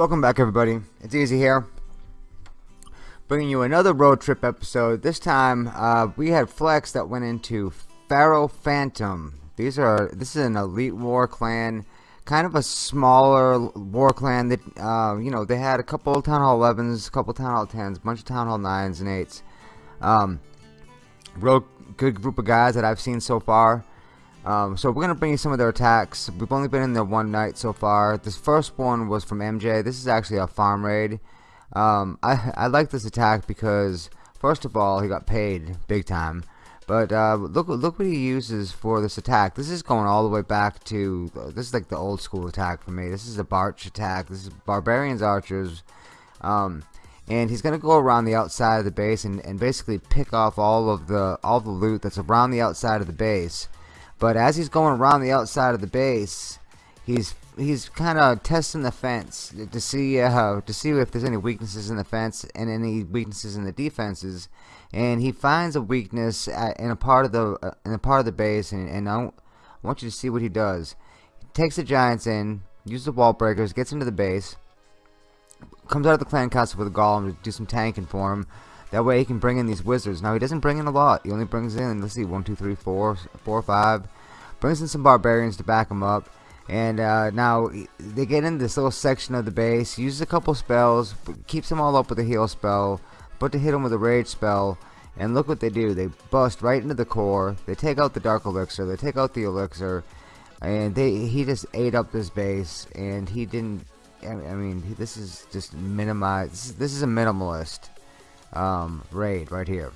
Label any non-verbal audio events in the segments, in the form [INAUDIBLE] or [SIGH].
welcome back everybody. It's Easy here. Bringing you another road trip episode. This time, uh, we had Flex that went into Pharaoh Phantom. These are, this is an elite war clan. Kind of a smaller war clan that, uh, you know, they had a couple of Town Hall 11s, a couple of Town Hall 10s, a bunch of Town Hall 9s and 8s. Um, real good group of guys that I've seen so far. Um, so we're going to bring you some of their attacks. We've only been in there one night so far. This first one was from MJ. This is actually a farm raid. Um, I, I like this attack because, first of all, he got paid big time. But uh, look, look what he uses for this attack. This is going all the way back to, this is like the old school attack for me. This is a Barch attack. This is Barbarians Archers. Um, and he's gonna go around the outside of the base and, and basically pick off all of the all the loot that's around the outside of the base but as he's going around the outside of the base, he's he's kind of testing the fence to see uh, to see if there's any weaknesses in the fence and any weaknesses in the defenses. And he finds a weakness at, in a part of the uh, in a part of the base, and, and I want you to see what he does. He takes the giants in, uses the wall breakers, gets into the base, comes out of the clan castle with a golem to do some tanking for him. That way he can bring in these wizards. Now he doesn't bring in a lot. He only brings in, let's see, one, two, three, four, four, five. Brings in some barbarians to back him up. And uh, now they get in this little section of the base. Uses a couple spells. Keeps them all up with a heal spell. But to hit him with a rage spell. And look what they do. They bust right into the core. They take out the dark elixir. They take out the elixir. And they he just ate up this base. And he didn't. I mean, this is just minimized. This is, this is a minimalist um, raid right here.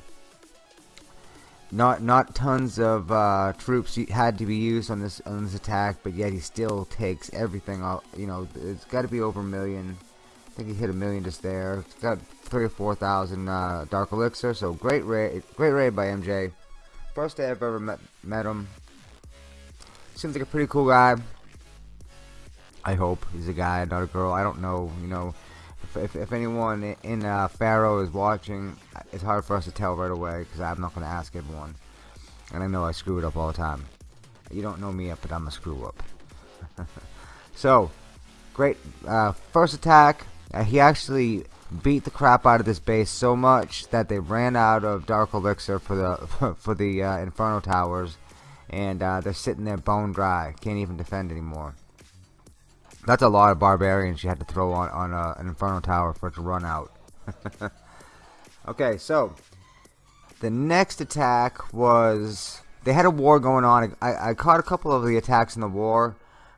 Not not tons of uh, troops had to be used on this on this attack, but yet he still takes everything out. You know, it's got to be over a million. I think he hit a million just there. It's got three or four thousand uh, dark elixir. So great raid, great raid by MJ. First day I've ever met met him. Seems like a pretty cool guy. I hope he's a guy, not a girl. I don't know. You know, if, if anyone in uh, Pharaoh is watching, it's hard for us to tell right away because I'm not going to ask everyone. And I know I screw it up all the time. You don't know me yet, but I'm a screw up. [LAUGHS] so, great. Uh, first attack, uh, he actually beat the crap out of this base so much that they ran out of Dark Elixir for the [LAUGHS] for the uh, Inferno Towers. And uh, they're sitting there bone dry. Can't even defend anymore. That's a lot of barbarians you had to throw on, on uh, an Inferno Tower for it to run out. [LAUGHS] okay, so the next attack was they had a war going on. I, I caught a couple of the attacks in the war,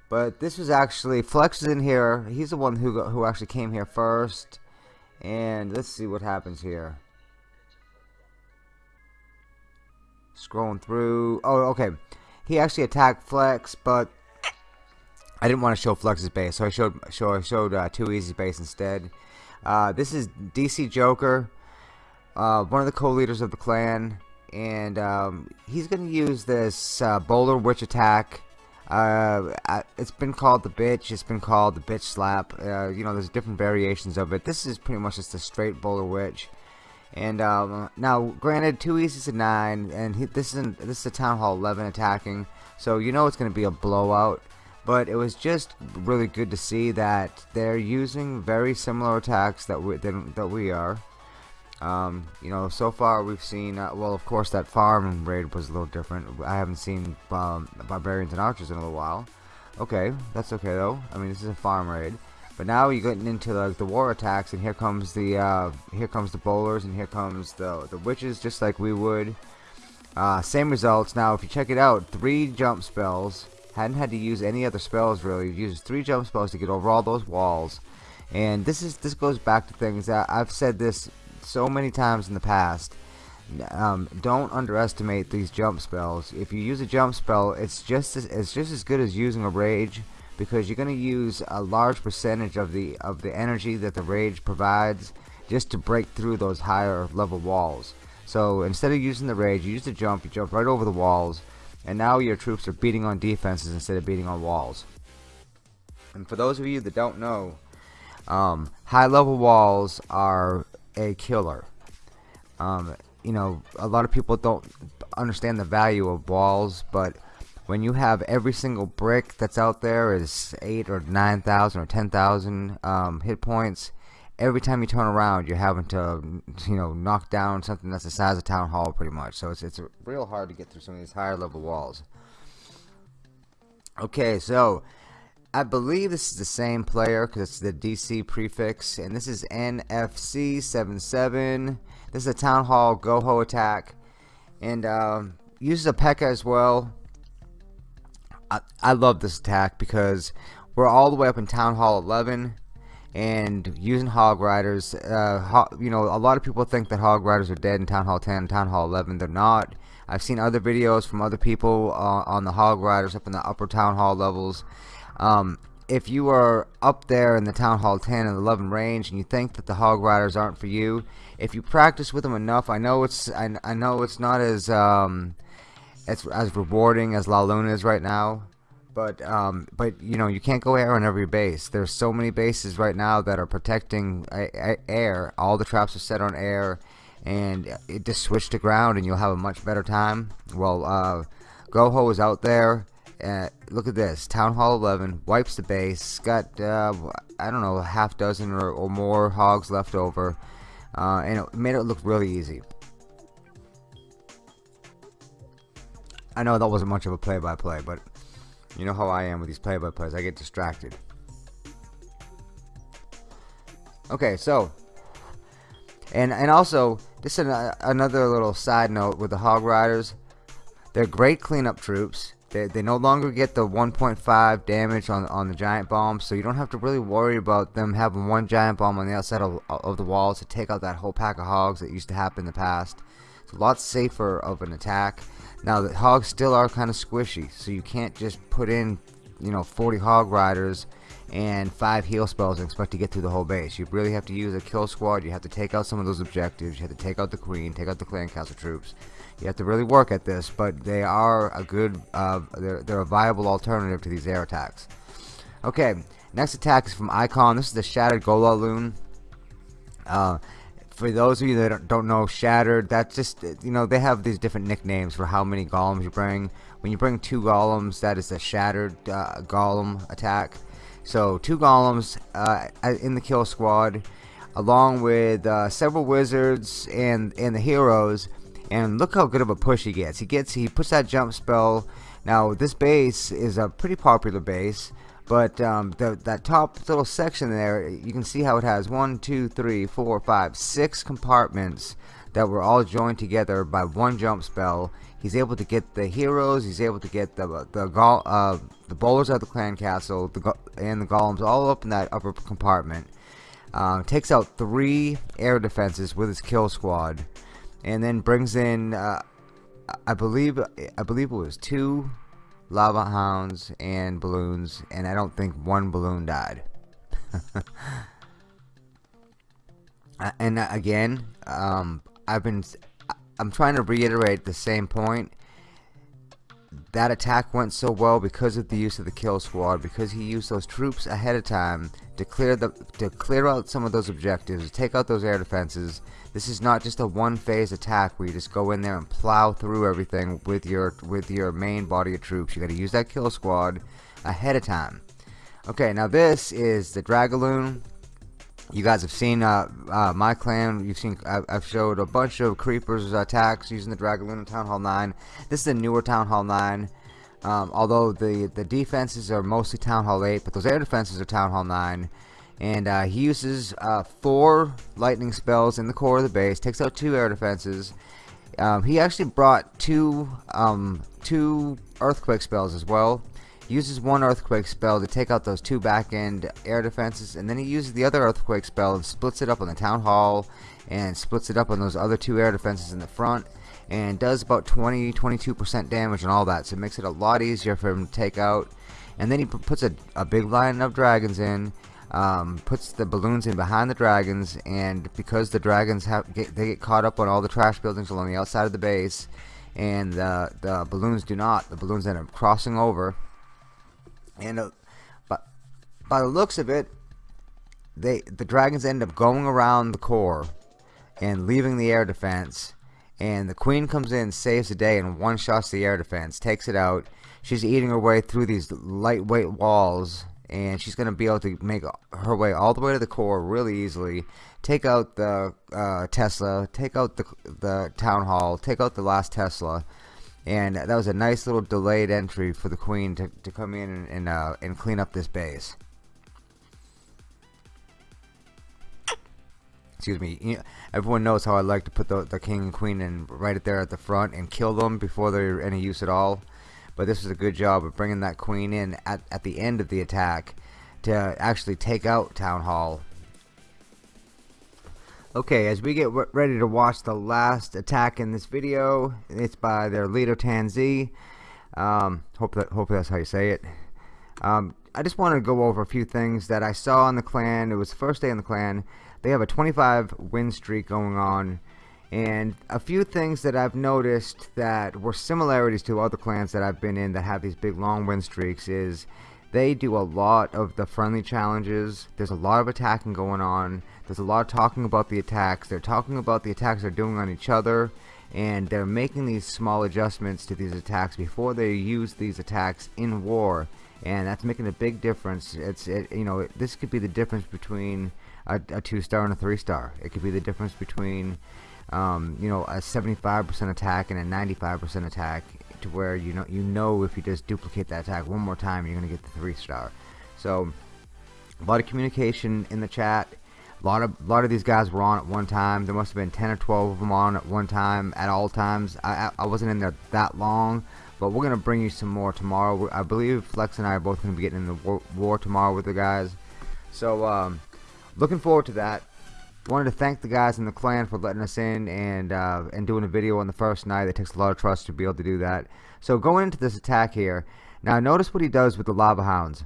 but this was actually Flex is in here. He's the one who who actually came here first, and let's see what happens here. Scrolling through. Oh, okay. He actually attacked Flex, but I didn't want to show Flux's base, so I showed show, I showed uh, Too Easy base instead. Uh, this is DC Joker, uh, one of the co-leaders of the clan, and um, he's going to use this uh, Bowler Witch attack. Uh, it's been called the bitch. It's been called the bitch slap. Uh, you know, there's different variations of it. This is pretty much just a straight Bowler Witch. And um, now, granted, two easy's is a nine, and he, this isn't this is a Town Hall 11 attacking, so you know it's going to be a blowout but it was just really good to see that they're using very similar attacks that we that, we are. Um, you know, so far we've seen, uh, well, of course, that farm raid was a little different. I haven't seen um, barbarians and archers in a little while. Okay, that's okay though. I mean, this is a farm raid. But now you're getting into like the war attacks, and here comes the uh, here comes the bowlers, and here comes the the witches, just like we would. Uh, same results. Now, if you check it out, three jump spells hadn't had to use any other spells really. Used three jump spells to get over all those walls. And this is this goes back to things that I've said this so many times in the past. Um, don't underestimate these jump spells. If you use a jump spell, it's just as, it's just as good as using a rage because you're going to use a large percentage of the of the energy that the rage provides just to break through those higher level walls. So instead of using the rage, you use the jump. You jump right over the walls and now your troops are beating on defenses instead of beating on walls. And for those of you that don't know, um, high level walls are a killer. Um, you know, a lot of people don't understand the value of walls, but when you have every single brick that's out there is 8 or 9,000 or 10,000 um, hit points, every time you turn around you're having to you know knock down something that's the size of town hall pretty much. So it's, it's real hard to get through some of these higher level walls. Okay so I believe this is the same player because it's the DC prefix and this is NFC 77 this is a town hall goho attack and um, uses a P.E.K.K.A as well. I, I love this attack because we're all the way up in town hall 11 and using hog riders uh, ho you know a lot of people think that hog riders are dead in town hall 10 town hall 11 they're not. I've seen other videos from other people uh, on the hog riders up in the upper town hall levels. Um, if you are up there in the town hall 10 and 11 range and you think that the hog riders aren't for you if you practice with them enough I know it's I, I know it's not as um, as, as rewarding as LaLoon is right now but um, but you know you can't go air on every base. There's so many bases right now that are protecting air. All the traps are set on air and it just switch to ground and you'll have a much better time. Well uh, Goho is out there uh, look at this Town Hall 11 wipes the base got uh, I don't know half dozen or, or more hogs left over uh, and it made it look really easy. I know that wasn't much of a play-by-play -play, but you know how I am with these play-by-plays. I get distracted. Okay, so and and also uh, another little side note with the Hog Riders. They're great cleanup troops. They, they no longer get the 1.5 damage on on the giant bomb, so you don't have to really worry about them having one giant bomb on the outside of, of the walls to take out that whole pack of hogs that used to happen in the past. It's a lot safer of an attack. Now the hogs still are kind of squishy, so you can't just put in, you know, 40 hog riders and five heal spells and expect to get through the whole base. You really have to use a kill squad. You have to take out some of those objectives. You have to take out the queen, take out the clan castle troops. You have to really work at this, but they are a good, uh, they're, they're a viable alternative to these air attacks. Okay, next attack is from Icon. This is the Shattered Golaloon. Uh, for those of you that don't know Shattered, that's just, you know, they have these different nicknames for how many golems you bring. When you bring two golems, that is a Shattered uh, golem attack. So, two golems uh, in the kill squad, along with uh, several wizards and, and the heroes. And look how good of a push he gets. He gets, he puts that jump spell. Now, this base is a pretty popular base. But um, the, that top little section there, you can see how it has one, two, three, four, five, six compartments that were all joined together by one jump spell. He's able to get the heroes. He's able to get the the uh, the bowlers at the clan castle, the and the golems all up in that upper compartment. Um, takes out three air defenses with his kill squad, and then brings in, uh, I believe, I believe it was two lava hounds and balloons and I don't think one balloon died. [LAUGHS] Uh, and uh, again um, I've been I'm trying to reiterate the same point. That attack went so well because of the use of the kill squad because he used those troops ahead of time to clear the to clear out some of those objectives take out those air defenses this is not just a one phase attack where you just go in there and plow through everything with your with your main body of troops. You got to use that kill squad ahead of time. Okay, now this is the Dragaloon. You guys have seen uh, uh, my clan. You've seen I've, I've, showed a bunch of creepers attacks using the Dragaloon in Town Hall 9. This is a newer Town Hall 9. Um, although the the defenses are mostly Town Hall 8, but those air defenses are Town Hall 9 and uh, he uses uh, four lightning spells in the core of the base takes out two air defenses. Um, he actually brought two um, two earthquake spells as well. Uses one earthquake spell to take out those two back end air defenses and then he uses the other earthquake spell and splits it up on the town hall and splits it up on those other two air defenses in the front and does about 20 22% damage and all that so it makes it a lot easier for him to take out. And then he puts a, a big line of dragons in um, puts the balloons in behind the dragons and because the dragons have get, they get caught up on all the trash buildings along the outside of the base and the, the balloons do not the balloons end up crossing over. And uh, but by the looks of it they the dragons end up going around the core and leaving the air defense and the queen comes in, saves the day, and one shots the air defense, takes it out. She's eating her way through these lightweight walls, and she's going to be able to make her way all the way to the core really easily. Take out the uh, Tesla, take out the the town hall, take out the last Tesla, and that was a nice little delayed entry for the queen to, to come in and and, uh, and clean up this base. Excuse me everyone knows how I like to put the, the king and queen in right there at the front and kill them before they're any use at all. But this is a good job of bringing that queen in at, at the end of the attack to actually take out town hall. Okay as we get ready to watch the last attack in this video it's by their leader Tanzi um, hope that hope that's how you say it. Um, I just want to go over a few things that I saw in the clan. It was the first day in the clan they have a 25 win streak going on and a few things that I've noticed that were similarities to other clans that I've been in that have these big long win streaks is they do a lot of the friendly challenges. There's a lot of attacking going on. There's a lot of talking about the attacks. They're talking about the attacks they're doing on each other and they're making these small adjustments to these attacks before they use these attacks in war and that's making a big difference it's it, you know this could be the difference between a, a two star and a three star. It could be the difference between um, you know a 75% attack and a 95% attack to where you know you know if you just duplicate that attack one more time you're gonna get the three star. So a lot of communication in the chat. A lot of a lot of these guys were on at one time. There must have been 10 or 12 of them on at one time at all times. I, I wasn't in there that long, but we're gonna bring you some more tomorrow. I believe Flex and I are both gonna be getting in the war, war tomorrow with the guys. So um, looking forward to that. Wanted to thank the guys in the clan for letting us in and uh, and doing a video on the first night. It takes a lot of trust to be able to do that. So going into this attack here now notice what he does with the lava hounds.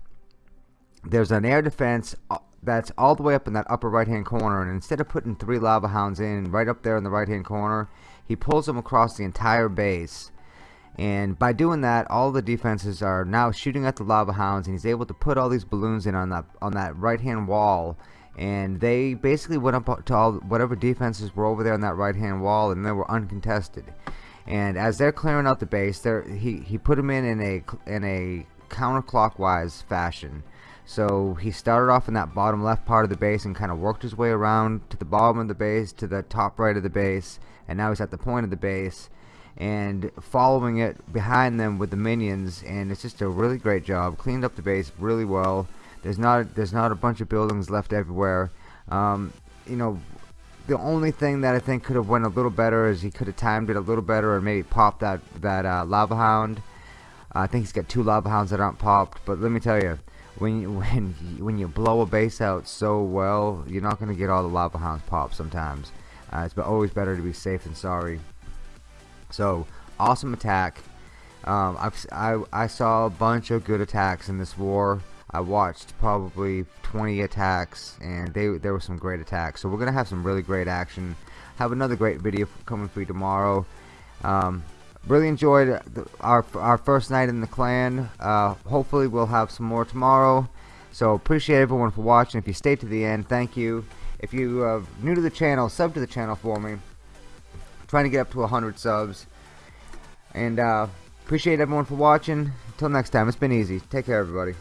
There's an air defense uh, that's all the way up in that upper right hand corner and instead of putting three lava hounds in right up there in the right hand corner he pulls them across the entire base and by doing that all the defenses are now shooting at the lava hounds and he's able to put all these balloons in on that on that right hand wall. And they basically went up to all whatever defenses were over there on that right hand wall and they were uncontested. And as they're clearing out the base there he he put them in in a in a counterclockwise fashion. So he started off in that bottom left part of the base and kind of worked his way around to the bottom of the base to the top right of the base and now he's at the point of the base and following it behind them with the minions and it's just a really great job cleaned up the base really well there's not there's not a bunch of buildings left everywhere. Um, you know, the only thing that I think could have went a little better is he could have timed it a little better or maybe popped that that uh, lava hound. I think he's got two lava hounds that aren't popped. But let me tell you, when you, [LAUGHS] when you, when you blow a base out so well, you're not going to get all the lava hounds popped sometimes. Uh, it's always better to be safe than sorry. So awesome attack. Um, i I saw a bunch of good attacks in this war. I watched probably 20 attacks and they there were some great attacks. So we're gonna have some really great action. Have another great video coming for you tomorrow. Um, really enjoyed the, our, our first night in the clan. Uh, hopefully we'll have some more tomorrow. So appreciate everyone for watching. If you stayed to the end thank you. If you are new to the channel sub to the channel for me trying to get up to 100 subs. And uh, appreciate everyone for watching. Until next time it's been easy. Take care everybody